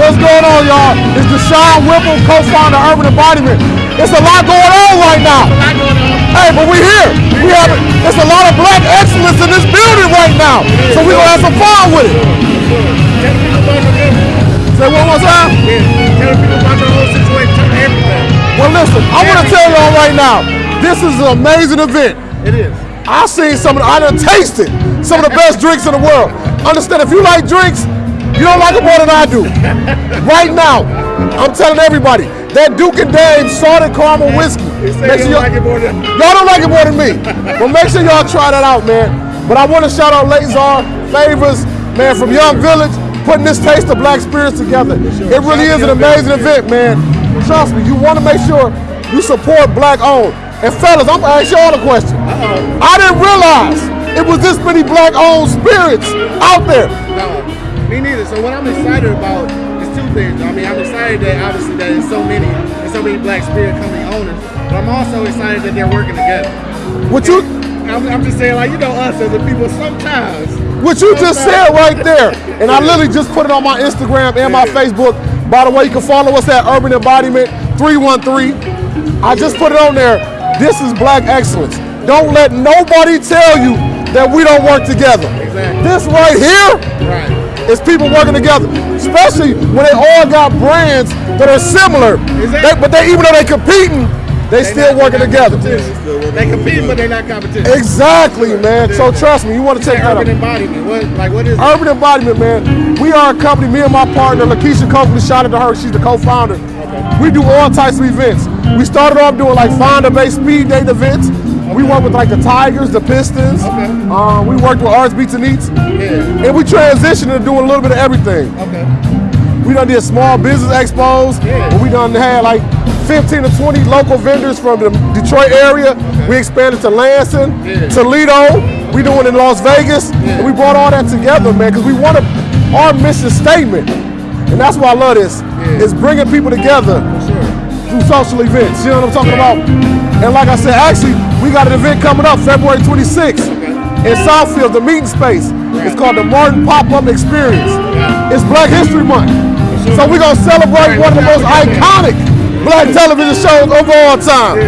What's going on, y'all? It's Deshaun Whipple, co-founder of Urban Embodiment. It's a lot going on right now. Hey, but we're here. We have it's a lot of black excellence in this building right now. So we're gonna have some fun with it. Say one more time. People situation, everything. Well listen, I wanna tell y'all right now, this is an amazing event. It is. I seen some of the, I done tasted some of the best drinks in the world. Understand, if you like drinks, you don't like it more than I do. Right now, I'm telling everybody, that Duke and Dame salted caramel whiskey. Make sure y'all- like it more than Y'all don't like it more than me. But make sure y'all try that out, man. But I want to shout out Lazar Favors, man, from Young Village, putting this taste of black spirits together. It really is an amazing event, man. Trust me, you want to make sure you support black owned. And fellas, I'm gonna ask y'all a question. I didn't realize it was this many black owned spirits out there. No, me neither. So what I'm excited about is two things. I mean, I'm excited that obviously that there's so many, there's so many Black Spirit company owners, but I'm also excited that they're working together. What you I'm, I'm just saying, like you know, us as a people, sometimes. What you just said right there, and I literally just put it on my Instagram and my Facebook. By the way, you can follow us at Urban Embodiment 313. I just put it on there. This is black excellence. Don't let nobody tell you that we don't work together. Exactly. This right here Right. is people working together, especially when they all got brands that are similar. Exactly. They- but they, even though they're competing, they, They still working together. They compete, but they're not competition. Exactly, man. So trust me, you want to take that up. urban embodiment. What, like, what is it? Urban Embodiment, man. We are a company, me and my partner, Lakeisha Coakley, shout out to her, she's the co-founder. Okay. We do all types of events. We started off doing like founder-based speed date events. We worked with like the Tigers, the Pistons. Okay. Um, we worked with Arts Beats and Eats. Yeah. And we transitioned to doing a little bit of everything. Okay. We done did small business expos. Yeah. We done had like 15 to 20 local vendors from the Detroit area. We expanded to Lansing, Yeah. Toledo. We doing it in Las Vegas. And we brought all that together, man, because we want our mission statement, and that's why I love this, Yeah. is bringing people together Social events. You know what I'm talking about? And like I said, actually, we got an event coming up February 26th in Southfield, the meeting space. It's called the Martin Pop-Up Experience. It's Black History Month. So we're gonna celebrate one of the most iconic black television shows of all time.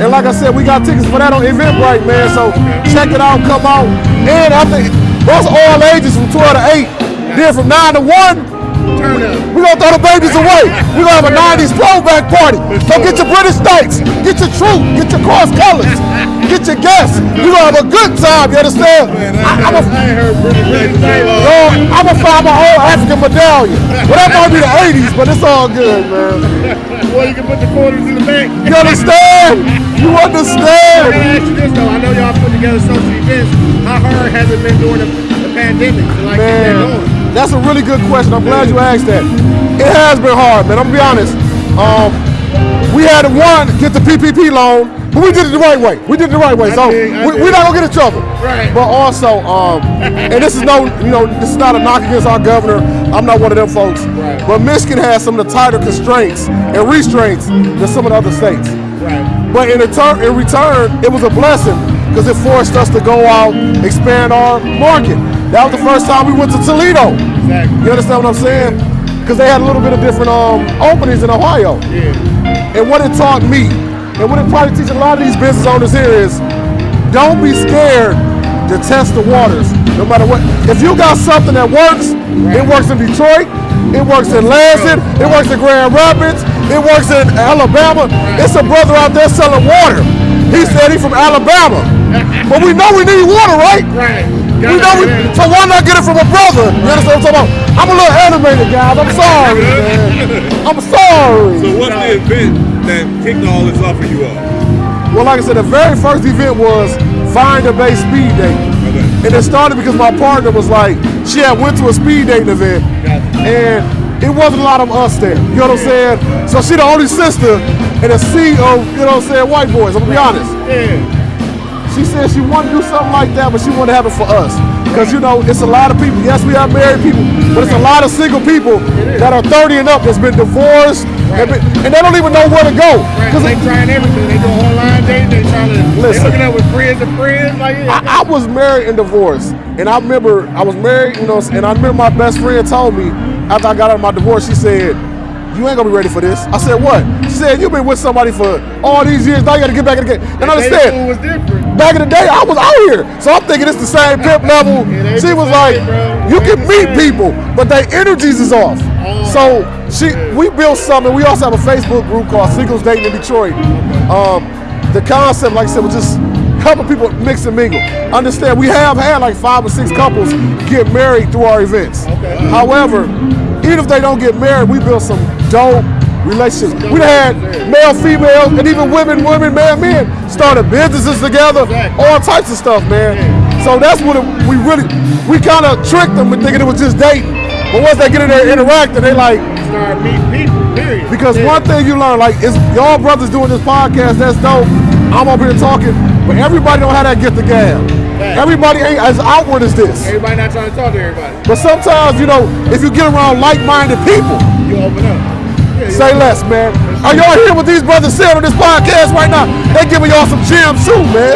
And like I said, we got tickets for that on Eventbrite, man. So check it out, come out. And I think that's all ages from 12 to 8. Then from 9 to 1, Turn up. We're gonna throw the babies away. We're gonna have a 90s throwback party. So get your British Knights, get your troop, get your cross colors, get your guests. We're gonna have a good time, you understand? I, am a, I ain't heard British ladies say long. yo, I'm gonna find my whole African medallion. Well, that might be the 80s, but it's all good, man. Well, you can put the quarters in the bank. You understand? You I understand? gotta ask you this though. I know y'all put together social events. How hard has it been during the, the pandemic like get that going? Man, that's a really good question. I'm glad you asked that. It has been hard, man. I'm gonna be honest. Um, we had to one get the PPP loan, but we did it the right way. We did it the right way, I so we, we're not gonna get in trouble. Right. But also, um, and this is no, you know, this is not a knock against our governor. I'm not one of them folks. Right. But Michigan has some of the tighter constraints and restraints than some of the other states. Right. But in return, in return, it was a blessing because it forced us to go out, expand our market. That was the first time we went to Toledo. Exactly. You understand what I'm saying? Because they had a little bit of different um, openings in Ohio. Yeah. And what it taught me, and what it probably teaches a lot of these business owners here is, don't be scared to test the waters, no matter what. If you got something that works, it works in Detroit, it works in Lansing, it works in Grand Rapids, it works in Alabama. It's a brother out there selling water. He said he's from Alabama. But we know we need water, right? Right. We know we, so why not get it from a brother? You understand what I'm talking about? I'm a little animated, guys. I'm sorry, man. I'm sorry. So what's the event that kicked all this off for you all? Well, like I said, the very first event was Find a Bae Speed Date. Okay. And it started because my partner was like, she had went to a speed dating event, and it wasn't a lot of us there. You know what I'm saying? So she the only sister in a sea of, you know what I'm saying, white boys. I'm gonna be honest. Yeah. She said she wanted to do something like that, but she wanted to have it for us. Because, you know, it's a lot of people. Yes, we have married people, but it's a lot of single people that are 30 and up that's been divorced, and, been- and they don't even know where to go. Right. They trying everything. They doing online dating. They're trying to. They Listen. hooking up with friends and friends. Like. I, I was married and divorced, and I remember I was married, you know, and I remember my best friend told me after I got out of my divorce, she said, you ain't gonna be ready for this. I said, what? She said, you've been with somebody for all these years, now you gotta get back in the game. And Baby understand, was different. Back in the day, I was out here. So I'm thinking it's the same pimp level. She was like, bro. you can meet people, but their energies is off. Oh, So she, we built something. We also have a Facebook group called Singles Dating in Detroit. Um, the concept, like I said, was just helping people mix and mingle. Understand, we have had like five or six couples get married through our events. Okay. However, even if they don't get married, we built some dope relationships. We done had male, female, and even women, women, man, men started businesses together, Exactly. all types of stuff, man. So that's what we really, we kind of tricked them with thinking it was just dating. But once they get in there interacting, they like, Start meeting people. Period. because Yeah. one thing you learn, like, is y'all brothers doing this podcast, that's dope. I'm up here talking, but everybody don't have that gift of gab. Everybody ain't as outward as this. Everybody not trying to talk to everybody. But sometimes, you know, if you get around like-minded people, You open up. Say less, man. Are y'all hearing what these brothers saying on this podcast right now? They giving y'all some gems too, man.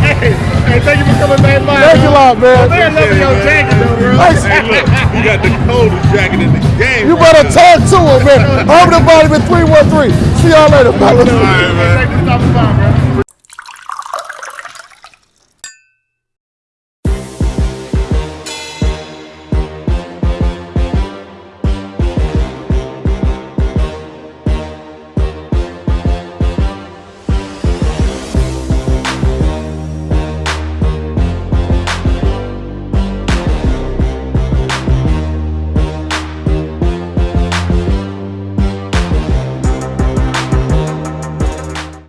Hey, hey, thank you for coming back by. Thank you a lot, man. Man, love your jacket though, bro. Hey, Hey, look, you got the coldest jacket in the game. You better talk to him, man. Urban Embodiment 313. See y'all later, fellas. All right, man. Thank you